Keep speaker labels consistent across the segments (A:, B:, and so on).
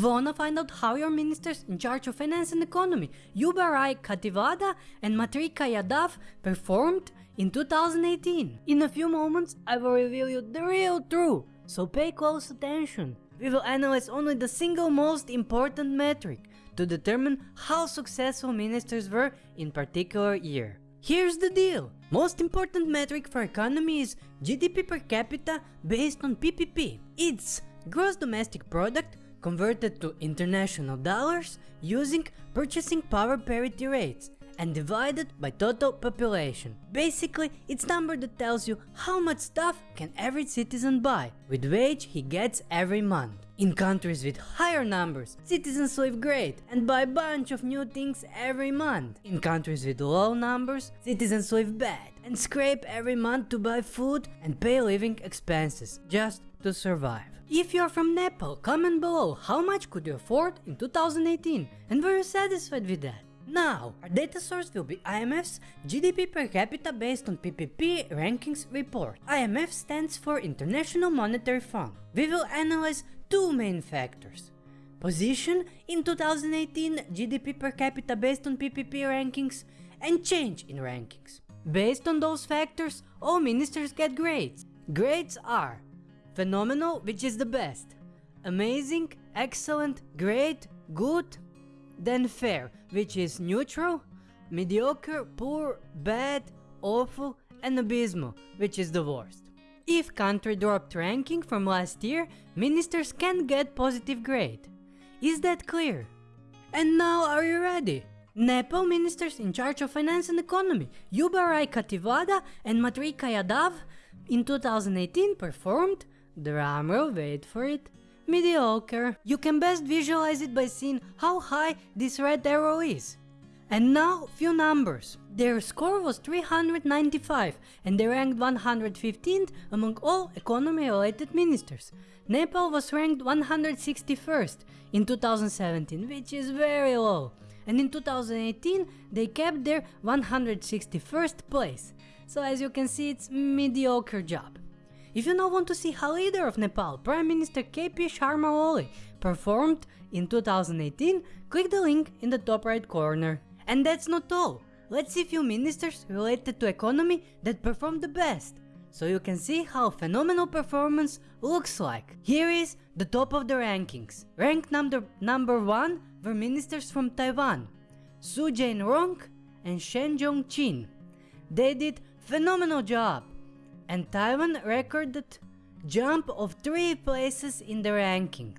A: Wanna find out how your ministers in charge of finance and economy, Yuba Raj Khatiwada and Matrika Yadav, performed in 2018? In a few moments, I will reveal you the real truth, so pay close attention. We will analyze only the single most important metric to determine how successful ministers were in particular year. Here's the deal. Most important metric for economy is GDP per capita based on PPP. It's gross domestic product converted to international dollars using purchasing power parity rates and divided by total population. Basically, it's number that tells you how much stuff can every citizen buy with wage he gets every month. In countries with higher numbers, citizens live great and buy a bunch of new things every month. In countries with low numbers, citizens live bad and scrape every month to buy food and pay living expenses just to survive. If you're from Nepal, comment below how much could you afford in 2018 and were you satisfied with that? Now, our data source will be IMF's GDP per capita based on PPP rankings report. IMF stands for International Monetary Fund. We will analyze two main factors. Position in 2018 GDP per capita based on PPP rankings and change in rankings. Based on those factors, all ministers get grades. Grades are phenomenal, which is the best, amazing, excellent, great, good, then fair, which is neutral, mediocre, poor, bad, awful, and abysmal, which is the worst. If country dropped ranking from last year, ministers can get positive grade. Is that clear? And now are you ready? Nepal ministers in charge of finance and economy, Yuba Raj Khatiwada and Matrika Yadav, in 2018 performed, drumroll wait for it, mediocre. You can best visualize it by seeing how high this red arrow is. And now few numbers. Their score was 395 and they ranked 115th among all economy related ministers. Nepal was ranked 161st in 2017 which is very low and in 2018 they kept their 161st place. So as you can see it's mediocre job. If you now want to see how leader of Nepal, Prime Minister KP Sharma Oli, performed in 2018, click the link in the top right corner. And that's not all. Let's see few ministers related to economy that performed the best. So you can see how phenomenal performance looks like. Here is the top of the rankings. Ranked number, number 1 were ministers from Taiwan, Su Jain-rong and Shen Jong-chin. They did phenomenal job and Taiwan recorded jump of 3 places in the ranking.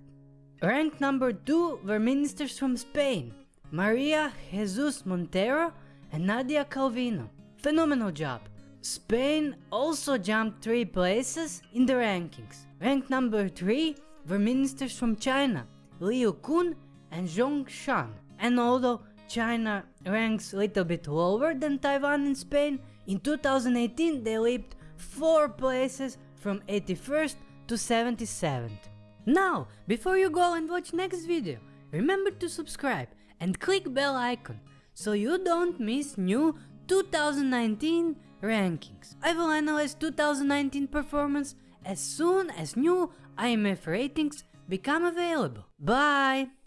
A: Ranked number 2 were ministers from Spain, Maria Jesus Montero and Nadia Calvino. Phenomenal job. Spain also jumped 3 places in the rankings. Ranked number 3 were ministers from China, Liu Kun and Zhong Shan. And although China ranks a little bit lower than Taiwan and Spain, in 2018 they leaped 4 places from 81st to 77th. Now, before you go and watch next video, remember to subscribe and click bell icon so you don't miss new 2019 rankings. I will analyze 2019 performance as soon as new IMF ratings become available. Bye!